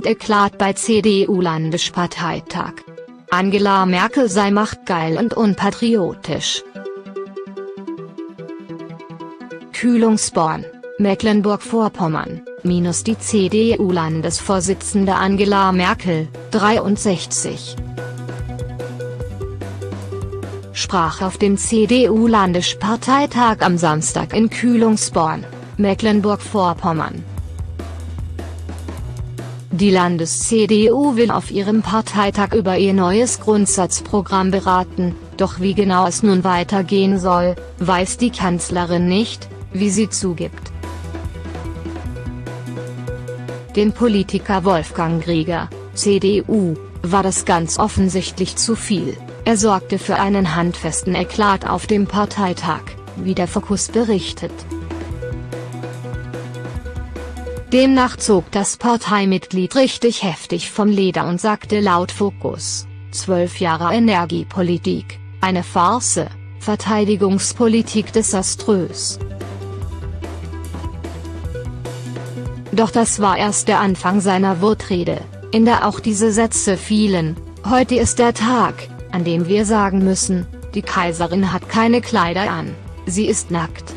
Wut-Eklat bei CDU-Landesparteitag. Angela Merkel sei machtgeil und unpatriotisch. Kühlungsborn, Mecklenburg-Vorpommern, minus die CDU-Landesvorsitzende Angela Merkel, 63 sprach auf dem CDU-Landesparteitag am Samstag in Kühlungsborn, Mecklenburg-Vorpommern. Die Landes-CDU will auf ihrem Parteitag über ihr neues Grundsatzprogramm beraten, doch wie genau es nun weitergehen soll, weiß die Kanzlerin nicht, wie sie zugibt. Den Politiker Wolfgang Grieger, CDU, war das ganz offensichtlich zu viel. Er sorgte für einen handfesten Eklat auf dem Parteitag, wie der Fokus berichtet. Demnach zog das Parteimitglied richtig heftig vom Leder und sagte laut Fokus, zwölf Jahre Energiepolitik, eine Farce, Verteidigungspolitik desaströs. Doch das war erst der Anfang seiner Wortrede, in der auch diese Sätze fielen, heute ist der Tag, an dem wir sagen müssen, die Kaiserin hat keine Kleider an, sie ist nackt.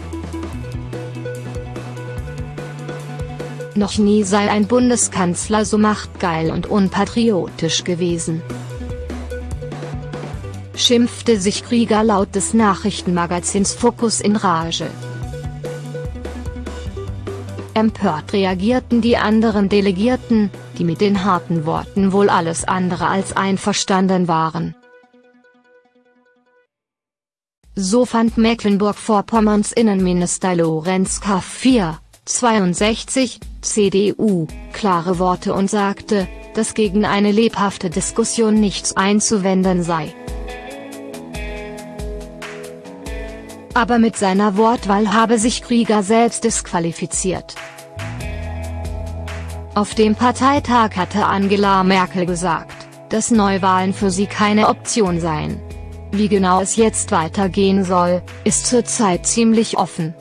Noch nie sei ein Bundeskanzler so machtgeil und unpatriotisch gewesen. Schimpfte sich Krieger laut des Nachrichtenmagazins Focus in Rage. Empört reagierten die anderen Delegierten, die mit den harten Worten wohl alles andere als einverstanden waren. So fand Mecklenburg-Vorpommerns Innenminister Lorenz K. 62, CDU, klare Worte und sagte, dass gegen eine lebhafte Diskussion nichts einzuwenden sei. Aber mit seiner Wortwahl habe sich Krieger selbst disqualifiziert. Auf dem Parteitag hatte Angela Merkel gesagt, dass Neuwahlen für sie keine Option seien. Wie genau es jetzt weitergehen soll, ist zurzeit ziemlich offen.